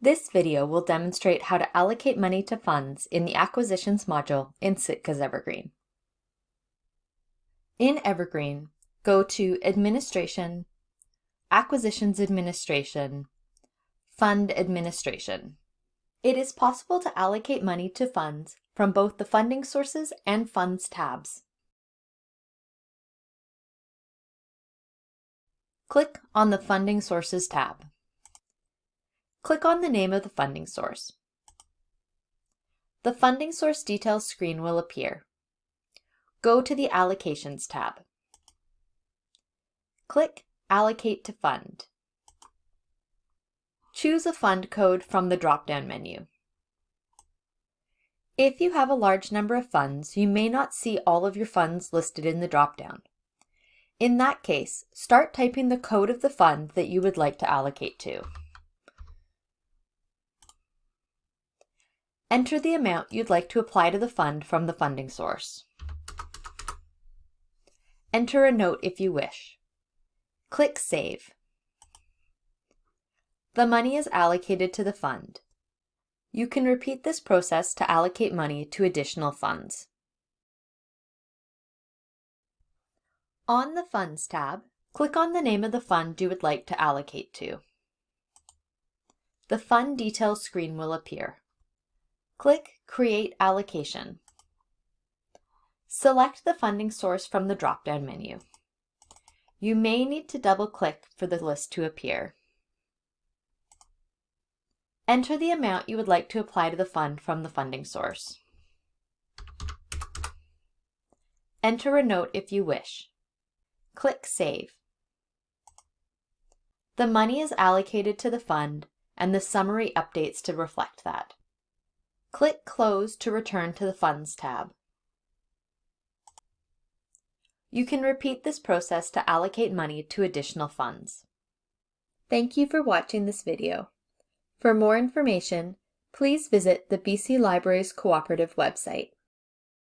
This video will demonstrate how to allocate money to funds in the Acquisitions module in Sitka's Evergreen. In Evergreen, go to Administration, Acquisitions Administration, Fund Administration. It is possible to allocate money to funds from both the Funding Sources and Funds tabs. Click on the Funding Sources tab. Click on the name of the funding source. The funding source details screen will appear. Go to the Allocations tab. Click Allocate to Fund. Choose a fund code from the drop-down menu. If you have a large number of funds, you may not see all of your funds listed in the drop-down. In that case, start typing the code of the fund that you would like to allocate to. Enter the amount you'd like to apply to the fund from the funding source. Enter a note if you wish. Click Save. The money is allocated to the fund. You can repeat this process to allocate money to additional funds. On the Funds tab, click on the name of the fund you would like to allocate to. The Fund Details screen will appear. Click Create Allocation. Select the funding source from the drop-down menu. You may need to double-click for the list to appear. Enter the amount you would like to apply to the fund from the funding source. Enter a note if you wish. Click Save. The money is allocated to the fund and the summary updates to reflect that. Click Close to return to the Funds tab. You can repeat this process to allocate money to additional funds. Thank you for watching this video. For more information, please visit the BC Libraries Cooperative website.